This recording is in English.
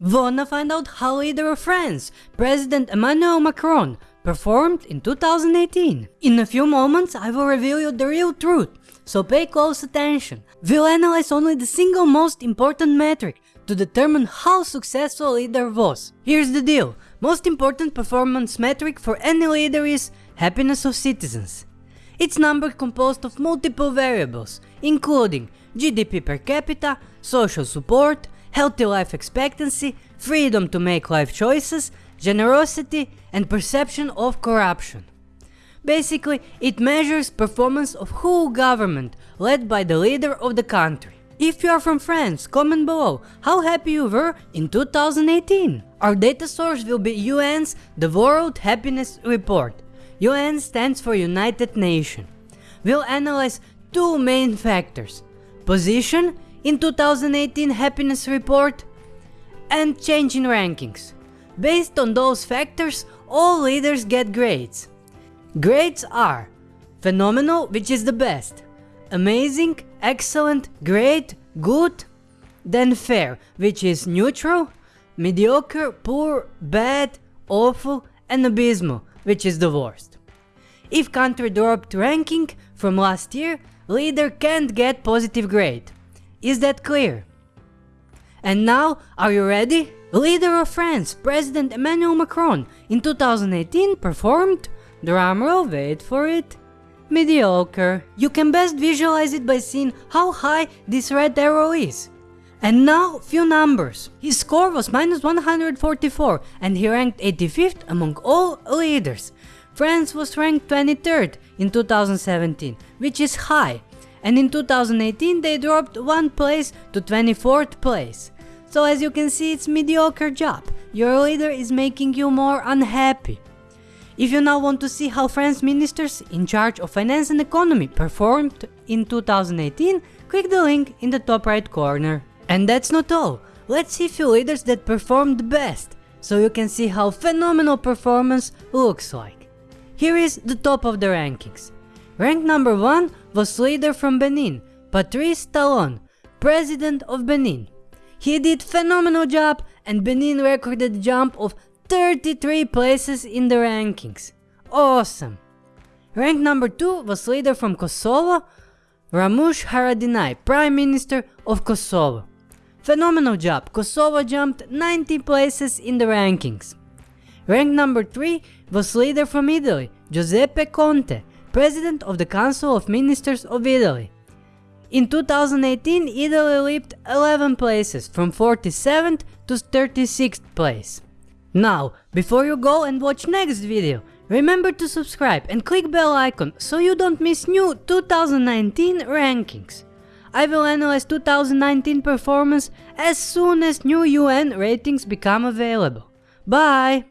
Wanna find out how leader of France, President Emmanuel Macron, performed in 2018? In a few moments I will reveal you the real truth, so pay close attention. We'll analyze only the single most important metric to determine how successful a leader was. Here's the deal, most important performance metric for any leader is happiness of citizens. It's number composed of multiple variables, including GDP per capita, social support, healthy life expectancy, freedom to make life choices, generosity and perception of corruption. Basically, it measures performance of whole government led by the leader of the country. If you are from France, comment below how happy you were in 2018. Our data source will be UN's The World Happiness Report. UN stands for United Nations. We'll analyze two main factors, position in 2018 happiness report and change in rankings. Based on those factors, all leaders get grades. Grades are phenomenal, which is the best, amazing, excellent, great, good, then fair, which is neutral, mediocre, poor, bad, awful, and abysmal, which is the worst. If country dropped ranking from last year, leader can't get positive grade. Is that clear? And now, are you ready? Leader of France, President Emmanuel Macron, in 2018 performed, drumroll wait for it, mediocre. You can best visualize it by seeing how high this red arrow is. And now, few numbers. His score was minus 144 and he ranked 85th among all leaders. France was ranked 23rd in 2017, which is high, and in 2018 they dropped one place to 24th place. So as you can see it's mediocre job, your leader is making you more unhappy. If you now want to see how France ministers in charge of finance and economy performed in 2018, click the link in the top right corner. And that's not all, let's see few leaders that performed best, so you can see how phenomenal performance looks like. Here is the top of the rankings. Rank number 1 was leader from Benin, Patrice Talon, president of Benin. He did phenomenal job and Benin recorded a jump of 33 places in the rankings. Awesome. Rank number 2 was leader from Kosovo, Ramush Haradinaj, Prime Minister of Kosovo. Phenomenal job, Kosovo jumped 90 places in the rankings. Rank number 3 was leader from Italy, Giuseppe Conte, President of the Council of Ministers of Italy. In 2018, Italy leaped 11 places from 47th to 36th place. Now, before you go and watch next video, remember to subscribe and click bell icon so you don't miss new 2019 rankings. I will analyze 2019 performance as soon as new UN ratings become available. Bye!